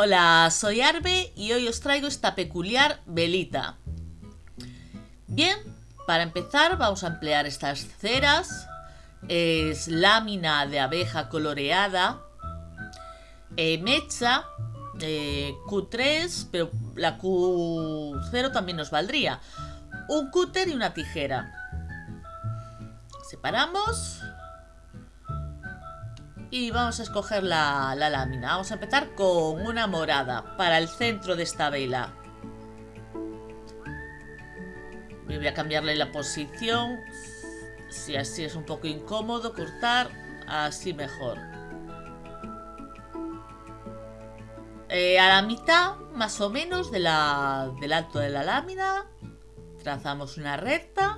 Hola, soy Arbe y hoy os traigo esta peculiar velita. Bien, para empezar vamos a emplear estas ceras. Es lámina de abeja coloreada. Eh, mecha. Eh, Q3, pero la Q0 también nos valdría. Un cúter y una tijera. Separamos. Y vamos a escoger la, la lámina. Vamos a empezar con una morada para el centro de esta vela. Voy a cambiarle la posición. Si así es un poco incómodo cortar, así mejor. Eh, a la mitad, más o menos, de la, del alto de la lámina, trazamos una recta.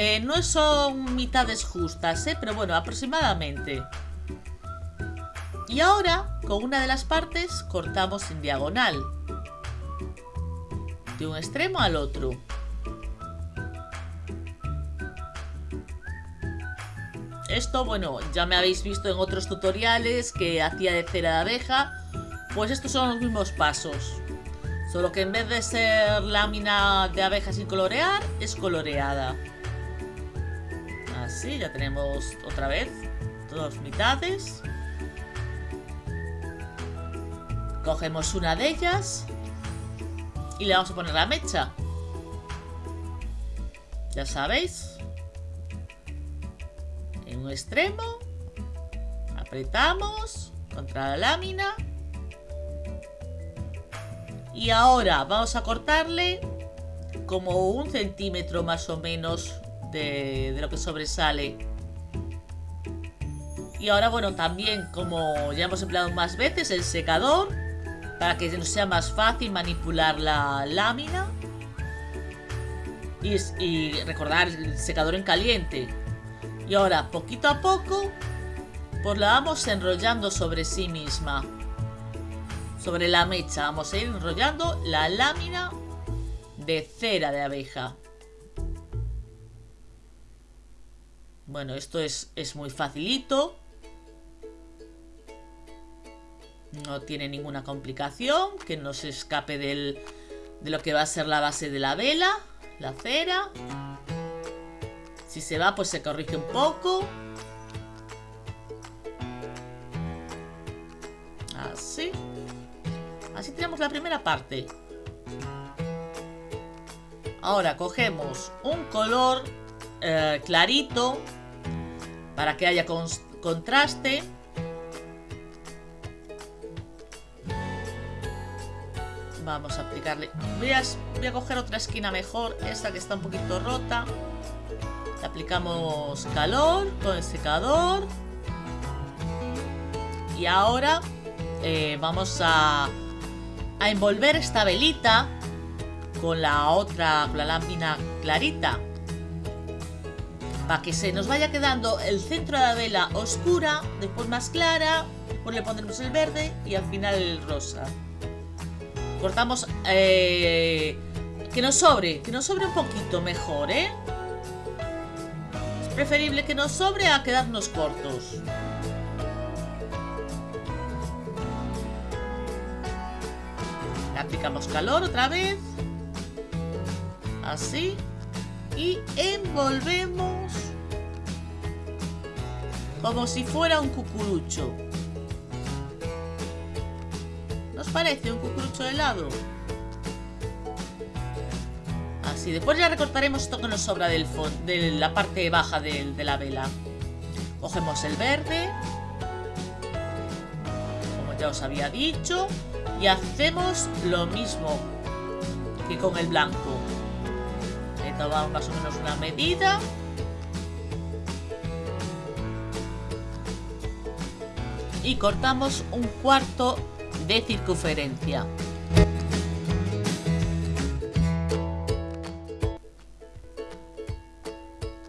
Eh, no son mitades justas, ¿eh? pero bueno, aproximadamente. Y ahora, con una de las partes, cortamos en diagonal de un extremo al otro. Esto, bueno, ya me habéis visto en otros tutoriales que hacía de cera de abeja. Pues estos son los mismos pasos. Solo que en vez de ser lámina de abeja sin colorear, es coloreada. Así, ya tenemos otra vez dos mitades. Cogemos una de ellas y le vamos a poner la mecha. Ya sabéis. En un extremo. Apretamos contra la lámina. Y ahora vamos a cortarle como un centímetro más o menos de, lo que sobresale. Y ahora, bueno, también como ya hemos empleado más veces, el secador para que nos sea más fácil manipular la lámina. Y, recordar el secador en caliente. Y ahora, poquito a poco, pues la vamos enrollando sobre sí misma. Sobre la mecha vamos a ir enrollando la lámina de cera de abeja. Bueno, esto es, es muy facilito. No tiene ninguna complicación que no se escape de lo que va a ser la base de la vela, la cera. Si se va, pues se corrige un poco. Así. Así tenemos la primera parte. Ahora cogemos un color eh, clarito para que haya contraste. Vamos a aplicarle... Voy a, voy a coger otra esquina mejor, esta que está un poquito rota. Aplicamos calor con el secador. Y ahora eh, vamos a, a envolver esta velita con la otra, con la lámina clarita. Para que se nos vaya quedando el centro de la vela oscura, después más clara, después le pondremos el verde y al final el rosa. Cortamos... Eh, que nos sobre, que nos sobre un poquito mejor, ¿eh? Es preferible que nos sobre a quedarnos cortos. Le aplicamos calor otra vez. Así. Y envolvemos como si fuera un cucurucho parece un cucurucho de helado? Así, después ya recortaremos esto que nos sobra de la parte baja de la vela. Cogemos el verde, como ya os había dicho, y hacemos lo mismo que con el blanco. Tomamos más o menos una medida. Y cortamos un cuarto de circunferencia.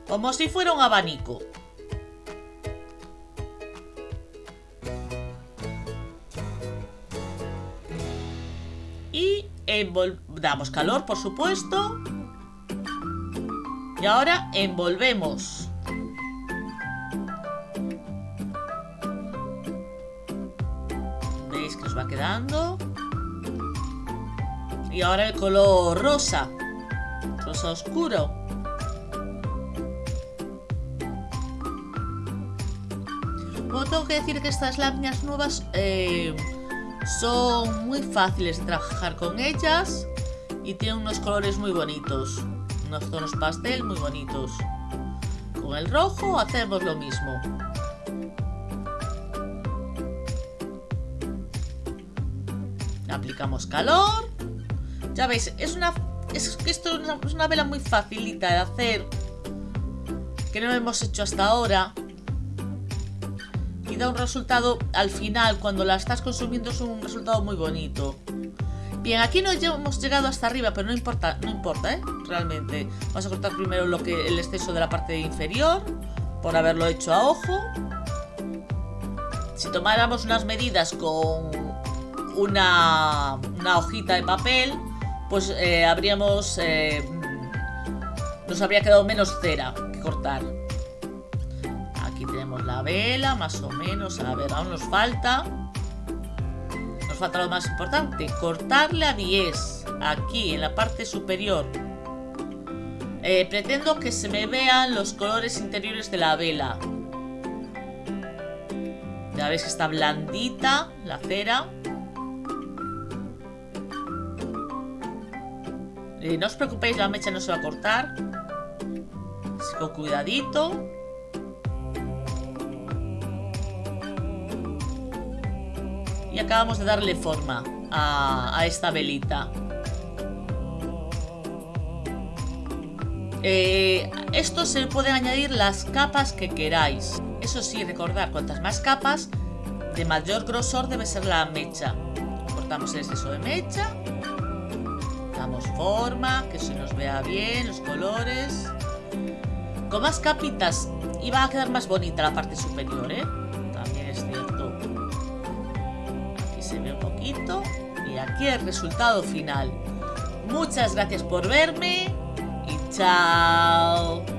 Como si fuera un abanico. Y damos calor, por supuesto. Y ahora envolvemos ¿Veis que nos va quedando? Y ahora el color rosa. Rosa oscuro. Bueno, tengo que decir que estas láminas nuevas eh, son muy fáciles de trabajar con ellas y tienen unos colores muy bonitos, unos tonos pastel muy bonitos. Con el rojo hacemos lo mismo. Aplicamos calor. Ya veis, es una es esto es una, es una vela muy facilita de hacer que no hemos hecho hasta ahora y da un resultado al final cuando la estás consumiendo es un resultado muy bonito bien aquí no hemos llegado hasta arriba pero no importa no importa ¿eh? realmente vamos a cortar primero lo que el exceso de la parte inferior por haberlo hecho a ojo si tomáramos unas medidas con una, hojita de papel pues eh, habríamos... Eh, nos habría quedado menos cera que cortar. Aquí tenemos la vela, más o menos. A ver, aún nos falta... Falta lo más importante. Cortarle a 10. Aquí, en la parte superior. Eh, pretendo que se me vean los colores interiores de la vela. Ya veis que está blandita la cera. Eh, no os preocupéis, la mecha no se va a cortar. con cuidadito. Acabamos de darle forma a, esta velita. Eh, esto se pueden añadir las capas que queráis. Eso sí, recordad, cuantas más capas, de mayor grosor debe ser la mecha. Cortamos el exceso de mecha damos forma, que se nos vea bien los colores. Con más capitas y va a quedar más bonita la parte superior, ¿eh? Se ve un poquito. Y aquí el resultado final. Muchas gracias por verme y chao.